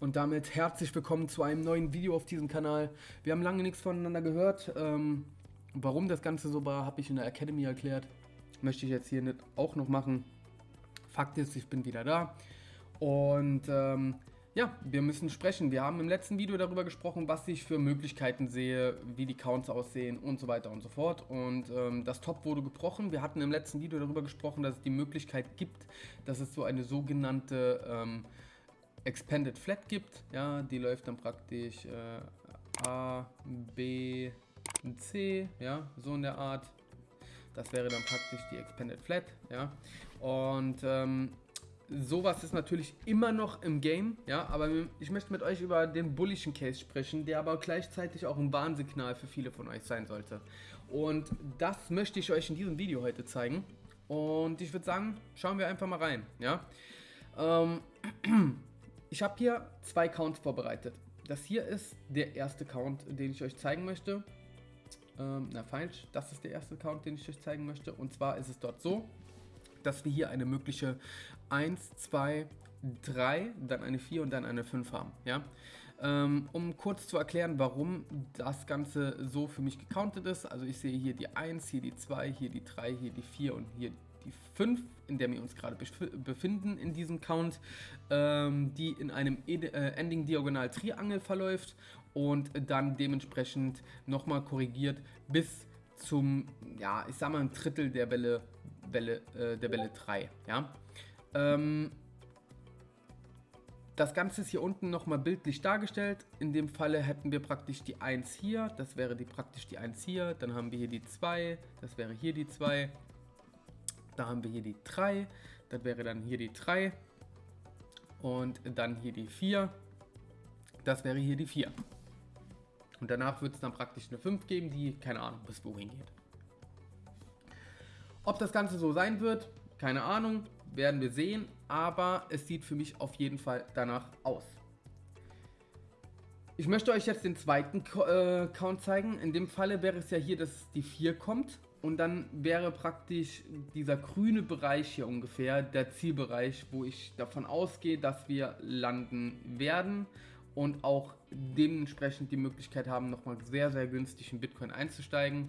Und damit herzlich willkommen zu einem neuen Video auf diesem Kanal. Wir haben lange nichts voneinander gehört. Ähm, warum das Ganze so war, habe ich in der Academy erklärt. Möchte ich jetzt hier nicht auch noch machen. Fakt ist, ich bin wieder da. Und ähm, ja, wir müssen sprechen. Wir haben im letzten Video darüber gesprochen, was ich für Möglichkeiten sehe, wie die Counts aussehen und so weiter und so fort. Und ähm, das Top wurde gebrochen. Wir hatten im letzten Video darüber gesprochen, dass es die Möglichkeit gibt, dass es so eine sogenannte ähm, Expanded Flat gibt. Ja, die läuft dann praktisch äh, A, B, C, ja, so in der Art. Das wäre dann praktisch die Expanded Flat, ja. Und ähm, sowas ist natürlich immer noch im Game, ja, aber ich möchte mit euch über den bullischen Case sprechen, der aber gleichzeitig auch ein Warnsignal für viele von euch sein sollte. Und das möchte ich euch in diesem Video heute zeigen. Und ich würde sagen, schauen wir einfach mal rein, ja. Ähm, ich habe hier zwei Counts vorbereitet. Das hier ist der erste Count, den ich euch zeigen möchte. Ähm, na falsch, das ist der erste Count, den ich euch zeigen möchte. Und zwar ist es dort so, dass wir hier eine mögliche 1, 2, 3, dann eine 4 und dann eine 5 haben. Ja? Ähm, um kurz zu erklären, warum das Ganze so für mich gecountet ist. Also ich sehe hier die 1, hier die 2, hier die 3, hier die 4 und hier die 5, in der wir uns gerade befinden in diesem Count, ähm, die in einem äh, Ending Diagonal Triangel verläuft und dann dementsprechend nochmal korrigiert bis zum, ja, ich sag mal ein Drittel der Welle Welle, äh, der Welle 3. Ja? Ähm, das Ganze ist hier unten nochmal bildlich dargestellt. In dem Falle hätten wir praktisch die 1 hier, das wäre die, praktisch die 1 hier. Dann haben wir hier die 2, das wäre hier die 2. Da haben wir hier die 3, das wäre dann hier die 3. Und dann hier die 4, das wäre hier die 4. Und danach wird es dann praktisch eine 5 geben, die keine Ahnung bis wohin geht. Ob das Ganze so sein wird, keine Ahnung, werden wir sehen, aber es sieht für mich auf jeden Fall danach aus. Ich möchte euch jetzt den zweiten äh, Count zeigen. In dem Falle wäre es ja hier, dass die 4 kommt und dann wäre praktisch dieser grüne Bereich hier ungefähr der Zielbereich, wo ich davon ausgehe, dass wir landen werden und auch dementsprechend die Möglichkeit haben, nochmal sehr, sehr günstig in Bitcoin einzusteigen.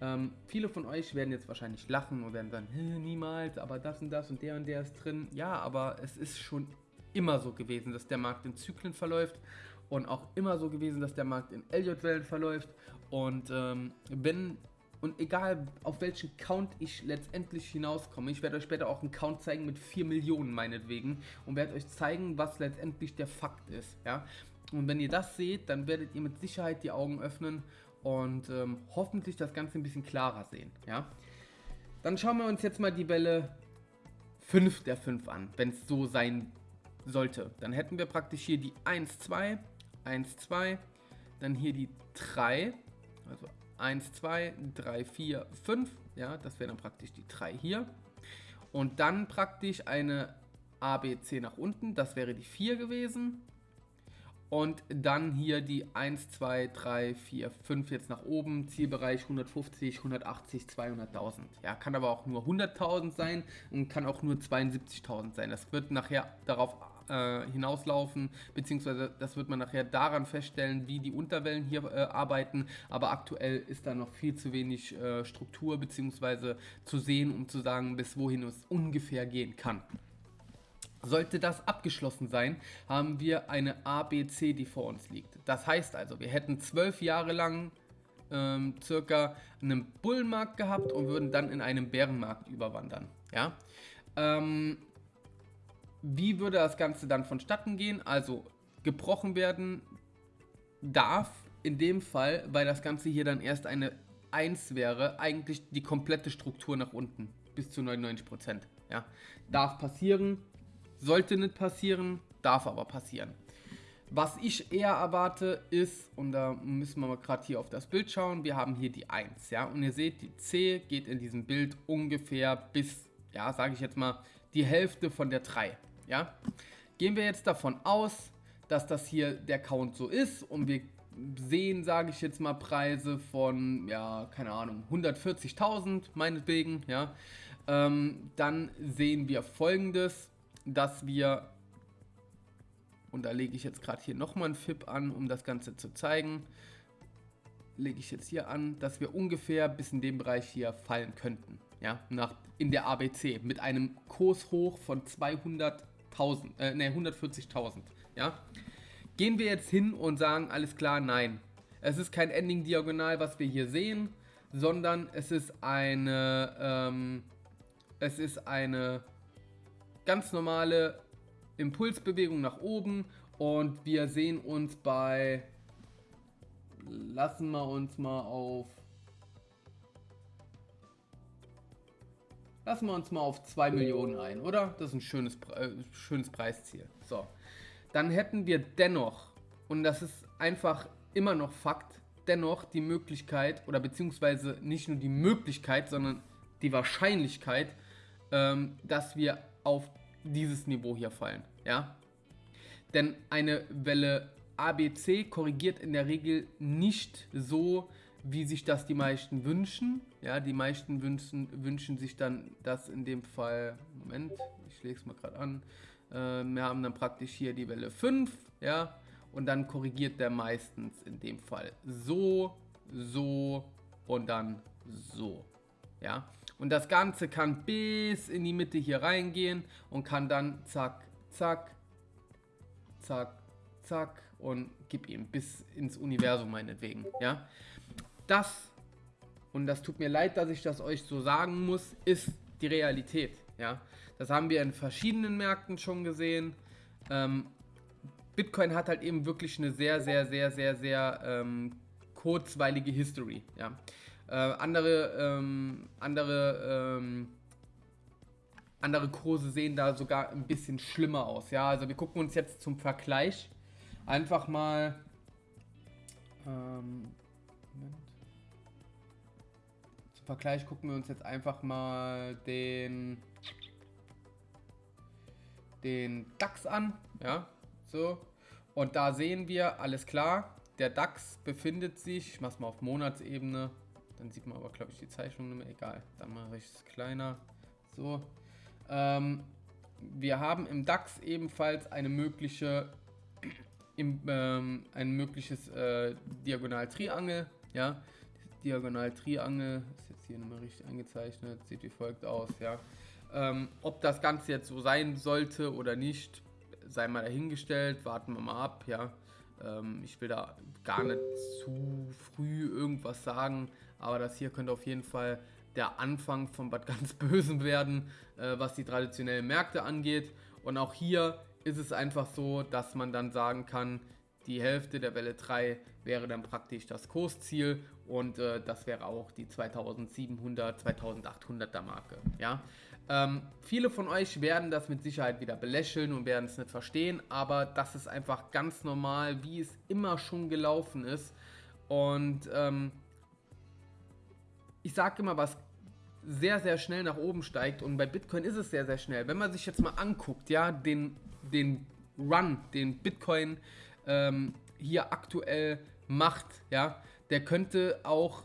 Ähm, viele von euch werden jetzt wahrscheinlich lachen und werden sagen, niemals, aber das und das und der und der ist drin. Ja, aber es ist schon immer so gewesen, dass der Markt in Zyklen verläuft und auch immer so gewesen, dass der Markt in Elliott-Wellen verläuft. Und ähm, wenn und egal auf welchen Count ich letztendlich hinauskomme, ich werde euch später auch einen Count zeigen mit 4 Millionen meinetwegen und werde euch zeigen, was letztendlich der Fakt ist. Ja? Und wenn ihr das seht, dann werdet ihr mit Sicherheit die Augen öffnen und ähm, hoffentlich das Ganze ein bisschen klarer sehen. Ja? Dann schauen wir uns jetzt mal die Welle 5 der 5 an, wenn es so sein sollte. Dann hätten wir praktisch hier die 1, 2, 1, 2, dann hier die 3, also 1, 2, 3, 4, 5, ja, das wäre dann praktisch die 3 hier. Und dann praktisch eine ABC nach unten, das wäre die 4 gewesen. Und dann hier die 1, 2, 3, 4, 5 jetzt nach oben. Zielbereich 150, 180, 200.000. Ja, kann aber auch nur 100.000 sein und kann auch nur 72.000 sein. Das wird nachher darauf äh, hinauslaufen, beziehungsweise das wird man nachher daran feststellen, wie die Unterwellen hier äh, arbeiten. Aber aktuell ist da noch viel zu wenig äh, Struktur, beziehungsweise zu sehen, um zu sagen, bis wohin es ungefähr gehen kann. Sollte das abgeschlossen sein, haben wir eine ABC, die vor uns liegt. Das heißt also, wir hätten zwölf Jahre lang ähm, circa einen Bullenmarkt gehabt und würden dann in einen Bärenmarkt überwandern. Ja? Ähm, wie würde das Ganze dann vonstatten gehen? Also gebrochen werden darf in dem Fall, weil das Ganze hier dann erst eine 1 wäre, eigentlich die komplette Struktur nach unten bis zu 99%. Ja? Darf passieren, sollte nicht passieren, darf aber passieren. Was ich eher erwarte ist, und da müssen wir mal gerade hier auf das Bild schauen, wir haben hier die 1, ja, und ihr seht, die C geht in diesem Bild ungefähr bis, ja, sage ich jetzt mal, die Hälfte von der 3, ja. Gehen wir jetzt davon aus, dass das hier der Count so ist und wir sehen, sage ich jetzt mal, Preise von, ja, keine Ahnung, 140.000 meinetwegen, ja, ähm, dann sehen wir folgendes, dass wir und da lege ich jetzt gerade hier nochmal ein FIP an, um das Ganze zu zeigen, lege ich jetzt hier an, dass wir ungefähr bis in dem Bereich hier fallen könnten. Ja, nach, in der ABC mit einem Kurs hoch von 200.000, äh, ne, 140.000. Ja, gehen wir jetzt hin und sagen, alles klar, nein. Es ist kein Ending Diagonal, was wir hier sehen, sondern es ist eine, ähm, es ist eine ganz normale Impulsbewegung nach oben und wir sehen uns bei, lassen wir uns mal auf, lassen wir uns mal auf 2 Millionen ein, oder? Das ist ein schönes, äh, schönes Preisziel. So, dann hätten wir dennoch, und das ist einfach immer noch Fakt, dennoch die Möglichkeit, oder beziehungsweise nicht nur die Möglichkeit, sondern die Wahrscheinlichkeit, ähm, dass wir auf dieses Niveau hier fallen. Ja? Denn eine Welle ABC korrigiert in der Regel nicht so, wie sich das die meisten wünschen. Ja, die meisten wünschen, wünschen sich dann das in dem Fall, Moment, ich lege es mal gerade an, äh, wir haben dann praktisch hier die Welle 5, ja, und dann korrigiert der meistens in dem Fall so, so und dann so, ja. Und das Ganze kann bis in die Mitte hier reingehen und kann dann zack, zack, zack, zack und gib ihm bis ins Universum meinetwegen, ja. Das, und das tut mir leid, dass ich das euch so sagen muss, ist die Realität, ja. Das haben wir in verschiedenen Märkten schon gesehen. Ähm, Bitcoin hat halt eben wirklich eine sehr, sehr, sehr, sehr, sehr ähm, kurzweilige History, ja. Äh, andere, ähm, andere, ähm, andere Kurse sehen da sogar ein bisschen schlimmer aus. Ja, also wir gucken uns jetzt zum Vergleich einfach mal. Ähm, zum Vergleich gucken wir uns jetzt einfach mal den den DAX an. Ja, so. Und da sehen wir, alles klar, der DAX befindet sich, ich mache es mal auf Monatsebene, dann sieht man aber, glaube ich, die Zeichnung nicht mehr. Egal, dann mache ich es kleiner. So, ähm, wir haben im DAX ebenfalls eine mögliche, im, ähm, ein mögliches äh, Diagonaltriangel. Ja, Diagonaltriangel ist jetzt hier nochmal richtig eingezeichnet, sieht wie folgt aus. Ja, ähm, ob das Ganze jetzt so sein sollte oder nicht, sei mal dahingestellt. Warten wir mal ab. Ja, ähm, ich will da gar nicht zu früh irgendwas sagen, aber das hier könnte auf jeden Fall der Anfang von was ganz Bösem werden, äh, was die traditionellen Märkte angeht. Und auch hier ist es einfach so, dass man dann sagen kann, die Hälfte der Welle 3 wäre dann praktisch das Kursziel und äh, das wäre auch die 2700, 2800er Marke. Ja? Ähm, viele von euch werden das mit Sicherheit wieder belächeln und werden es nicht verstehen, aber das ist einfach ganz normal, wie es immer schon gelaufen ist. Und ähm, ich sage immer, was sehr, sehr schnell nach oben steigt und bei Bitcoin ist es sehr, sehr schnell. Wenn man sich jetzt mal anguckt, ja, den, den Run, den Bitcoin ähm, hier aktuell macht, ja, der könnte auch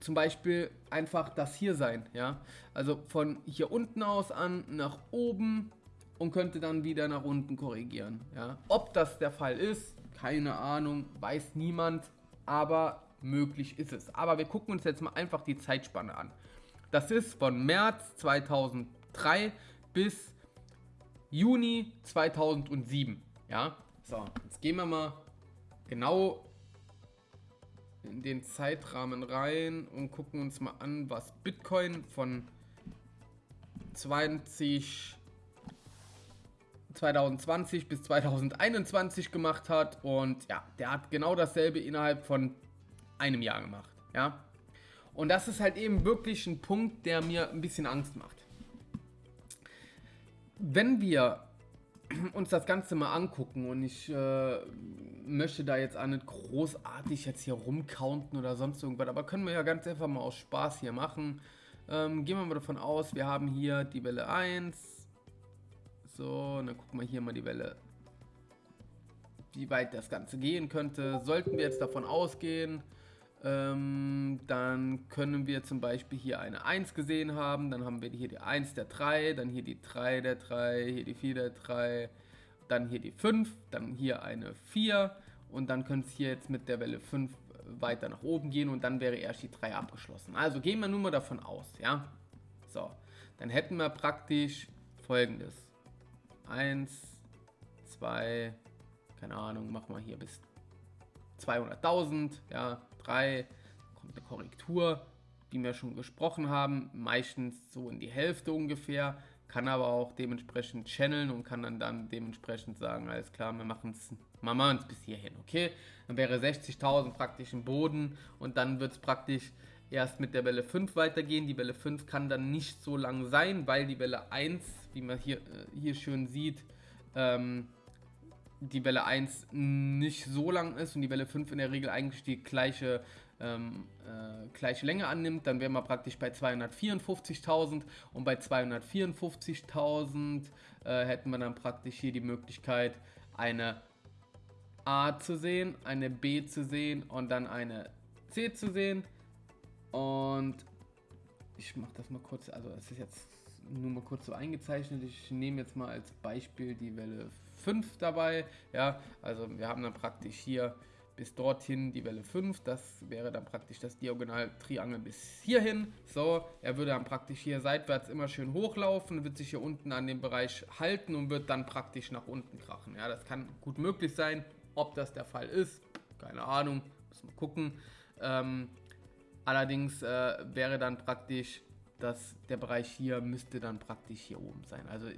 zum Beispiel einfach das hier sein, ja. Also von hier unten aus an nach oben und könnte dann wieder nach unten korrigieren, ja. Ob das der Fall ist, keine Ahnung, weiß niemand, aber möglich ist es. Aber wir gucken uns jetzt mal einfach die Zeitspanne an. Das ist von März 2003 bis Juni 2007. Ja, so, jetzt gehen wir mal genau in den Zeitrahmen rein und gucken uns mal an, was Bitcoin von 20 2020 bis 2021 gemacht hat und ja, der hat genau dasselbe innerhalb von einem Jahr gemacht, ja. Und das ist halt eben wirklich ein Punkt, der mir ein bisschen Angst macht. Wenn wir uns das Ganze mal angucken und ich äh, möchte da jetzt auch nicht großartig jetzt hier rumcounten oder sonst irgendwas, aber können wir ja ganz einfach mal aus Spaß hier machen. Ähm, gehen wir mal davon aus, wir haben hier die Welle 1. So, dann gucken wir hier mal die Welle, wie weit das Ganze gehen könnte. Sollten wir jetzt davon ausgehen, ähm, dann können wir zum Beispiel hier eine 1 gesehen haben, dann haben wir hier die 1 der 3, dann hier die 3 der 3, hier die 4 der 3 dann hier die 5, dann hier eine 4 und dann könnte es hier jetzt mit der Welle 5 weiter nach oben gehen und dann wäre erst die 3 abgeschlossen. Also gehen wir nun mal davon aus, ja. So, dann hätten wir praktisch folgendes. 1, 2, keine Ahnung, machen wir hier bis 200.000, ja, 3, kommt eine Korrektur, wie wir schon gesprochen haben, meistens so in die Hälfte ungefähr, kann aber auch dementsprechend channeln und kann dann, dann dementsprechend sagen, alles klar, wir machen es machen es bis hierhin, okay? Dann wäre 60.000 praktisch im Boden und dann wird es praktisch erst mit der Welle 5 weitergehen. Die Welle 5 kann dann nicht so lang sein, weil die Welle 1, wie man hier, äh, hier schön sieht, ähm, die Welle 1 nicht so lang ist und die Welle 5 in der Regel eigentlich die gleiche, ähm, äh, gleiche Länge annimmt, dann wären wir praktisch bei 254.000 und bei 254.000 äh, hätten wir dann praktisch hier die Möglichkeit, eine A zu sehen, eine B zu sehen und dann eine C zu sehen. Und ich mache das mal kurz, also es ist jetzt nur mal kurz so eingezeichnet. Ich nehme jetzt mal als Beispiel die Welle 5 dabei. Ja, also wir haben dann praktisch hier bis dorthin die Welle 5. Das wäre dann praktisch das Diagonal-Triangel bis hierhin. So, er würde dann praktisch hier seitwärts immer schön hochlaufen, wird sich hier unten an dem Bereich halten und wird dann praktisch nach unten krachen. Ja, das kann gut möglich sein. Ob das der Fall ist, keine Ahnung, muss man gucken. Ähm, allerdings äh, wäre dann praktisch dass der Bereich hier müsste dann praktisch hier oben sein. Also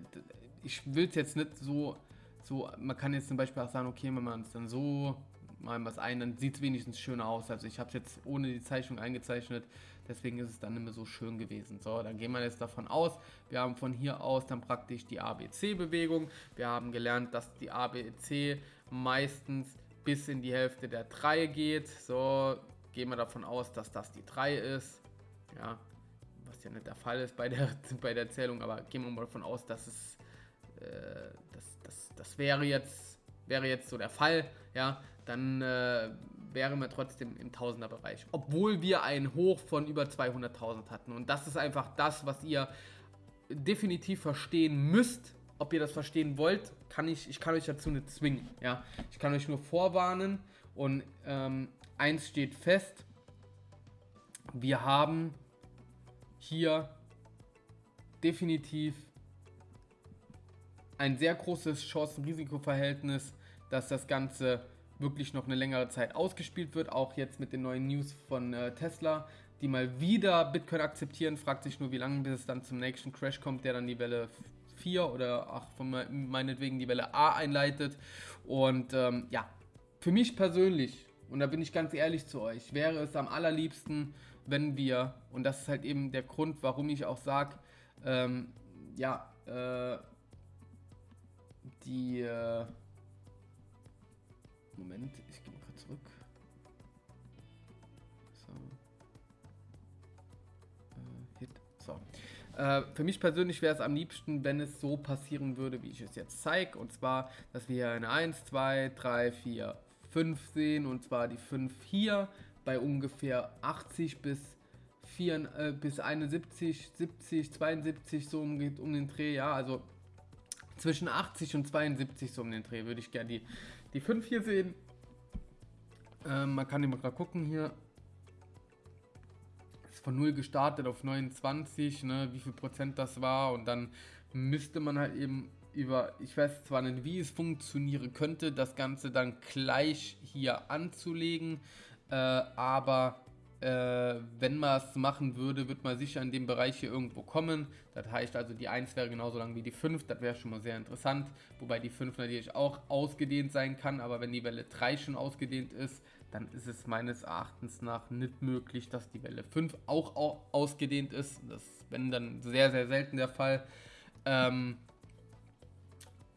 ich will es jetzt nicht so, so, man kann jetzt zum Beispiel auch sagen, okay, wenn man es dann so malen was ein, dann sieht es wenigstens schöner aus. Also ich habe es jetzt ohne die Zeichnung eingezeichnet, deswegen ist es dann nicht mehr so schön gewesen. So, dann gehen wir jetzt davon aus, wir haben von hier aus dann praktisch die ABC-Bewegung. Wir haben gelernt, dass die ABC meistens bis in die Hälfte der 3 geht. So, gehen wir davon aus, dass das die 3 ist. Ja, was ja nicht der Fall ist bei der, bei der Zählung, aber gehen wir mal davon aus, dass es, äh, das, das, das wäre jetzt, wäre jetzt so der Fall, ja, dann äh, wären wir trotzdem im Tausenderbereich, obwohl wir ein Hoch von über 200.000 hatten. Und das ist einfach das, was ihr definitiv verstehen müsst, ob ihr das verstehen wollt, kann ich, ich kann euch dazu nicht zwingen, ja, ich kann euch nur vorwarnen. Und ähm, eins steht fest, wir haben hier definitiv ein sehr großes Chancen-Risiko-Verhältnis, dass das Ganze wirklich noch eine längere Zeit ausgespielt wird. Auch jetzt mit den neuen News von äh, Tesla, die mal wieder Bitcoin akzeptieren. Fragt sich nur, wie lange bis es dann zum nächsten Crash kommt, der dann die Welle 4 oder ach, von meinetwegen die Welle A einleitet. Und ähm, ja, für mich persönlich, und da bin ich ganz ehrlich zu euch, wäre es am allerliebsten, wenn wir, und das ist halt eben der Grund, warum ich auch sage, ähm, ja, äh, die, äh, Moment, ich gehe mal kurz zurück. So. Äh, Hit, so. Äh, für mich persönlich wäre es am liebsten, wenn es so passieren würde, wie ich es jetzt zeige. Und zwar, dass wir hier eine 1, 2, 3, 4, 5 sehen. Und zwar die 5 hier bei ungefähr 80 bis, 4, äh, bis 71, 70, 72 so um, um den Dreh. Ja, also zwischen 80 und 72 so um den Dreh würde ich gerne die, die 5 hier sehen. Ähm, man kann immer gerade gucken hier. Ist von 0 gestartet auf 29, ne, wie viel Prozent das war. Und dann müsste man halt eben über, ich weiß zwar nicht, wie es funktionieren könnte, das Ganze dann gleich hier anzulegen. Äh, aber äh, wenn man es machen würde, wird man sicher in dem Bereich hier irgendwo kommen. Das heißt also, die 1 wäre genauso lang wie die 5. Das wäre schon mal sehr interessant. Wobei die 5 natürlich auch ausgedehnt sein kann. Aber wenn die Welle 3 schon ausgedehnt ist, dann ist es meines Erachtens nach nicht möglich, dass die Welle 5 auch ausgedehnt ist. Das ist, wenn dann sehr, sehr selten der Fall. Ähm,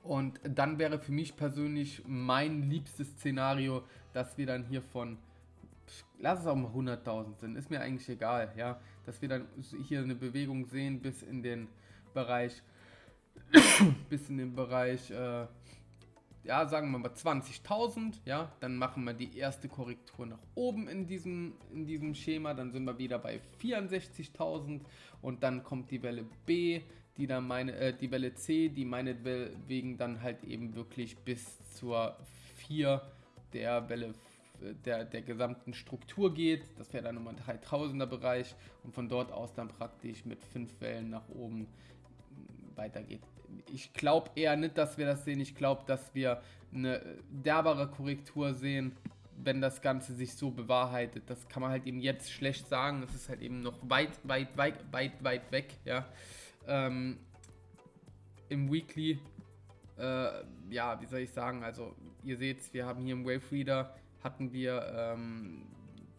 und dann wäre für mich persönlich mein liebstes Szenario, dass wir dann hier von lass es auch mal 100.000 sind, ist mir eigentlich egal, ja, dass wir dann hier eine Bewegung sehen bis in den Bereich, bis in den Bereich, äh, ja, sagen wir mal 20.000, ja, dann machen wir die erste Korrektur nach oben in diesem, in diesem Schema, dann sind wir wieder bei 64.000 und dann kommt die Welle B, die dann meine, äh, die Welle C, die meinetwegen dann halt eben wirklich bis zur 4 der Welle der, der gesamten Struktur geht. Das wäre dann nochmal ein 3000er Bereich und von dort aus dann praktisch mit 5 Wellen nach oben weitergeht. Ich glaube eher nicht, dass wir das sehen. Ich glaube, dass wir eine derbere Korrektur sehen, wenn das Ganze sich so bewahrheitet. Das kann man halt eben jetzt schlecht sagen. Es ist halt eben noch weit, weit, weit, weit, weit weg. Ja. Ähm, Im Weekly, äh, ja, wie soll ich sagen, also ihr seht, wir haben hier im Wave Reader hatten wir ähm,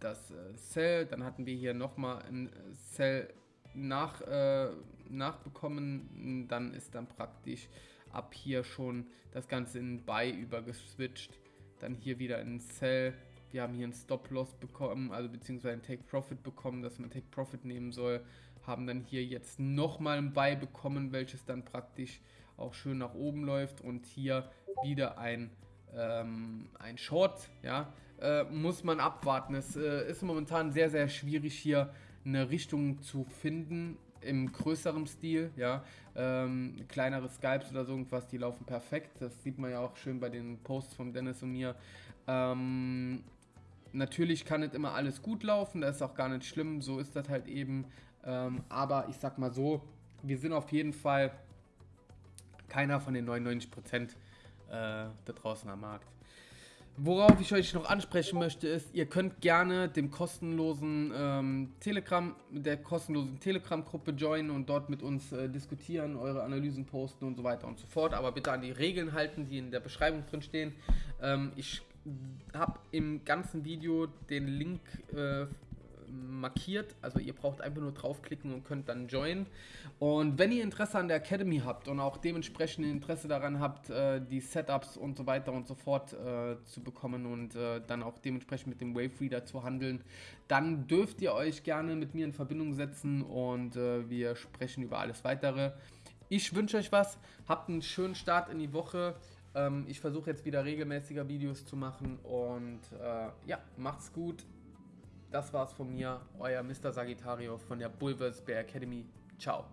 das äh, Cell, dann hatten wir hier nochmal ein Cell nach, äh, nachbekommen, dann ist dann praktisch ab hier schon das Ganze in Buy übergeswitcht, dann hier wieder in Cell, wir haben hier einen Stop-Loss bekommen, also beziehungsweise ein Take-Profit bekommen, dass man Take-Profit nehmen soll, haben dann hier jetzt nochmal ein Buy bekommen, welches dann praktisch auch schön nach oben läuft. Und hier wieder ein ähm, ein Short, ja, äh, muss man abwarten. Es äh, ist momentan sehr, sehr schwierig hier eine Richtung zu finden im größeren Stil, ja, ähm, kleinere Skypes oder so irgendwas, die laufen perfekt. Das sieht man ja auch schön bei den Posts von Dennis und mir. Ähm, natürlich kann nicht immer alles gut laufen, das ist auch gar nicht schlimm, so ist das halt eben. Ähm, aber ich sag mal so, wir sind auf jeden Fall keiner von den 99 Prozent äh, da draußen am Markt. Worauf ich euch noch ansprechen möchte, ist, ihr könnt gerne dem kostenlosen ähm, Telegram, der kostenlosen Telegram-Gruppe joinen und dort mit uns äh, diskutieren, eure Analysen posten und so weiter und so fort. Aber bitte an die Regeln halten, die in der Beschreibung drin stehen. Ähm, ich habe im ganzen Video den Link äh, markiert. Also ihr braucht einfach nur draufklicken und könnt dann joinen. Und wenn ihr Interesse an der Academy habt und auch dementsprechend Interesse daran habt, äh, die Setups und so weiter und so fort äh, zu bekommen und äh, dann auch dementsprechend mit dem Wave Reader zu handeln, dann dürft ihr euch gerne mit mir in Verbindung setzen und äh, wir sprechen über alles weitere. Ich wünsche euch was, habt einen schönen Start in die Woche. Ähm, ich versuche jetzt wieder regelmäßiger Videos zu machen und äh, ja, macht's gut. Das war's von mir, euer Mr. Sagittario von der Bulvers Bear Academy. Ciao.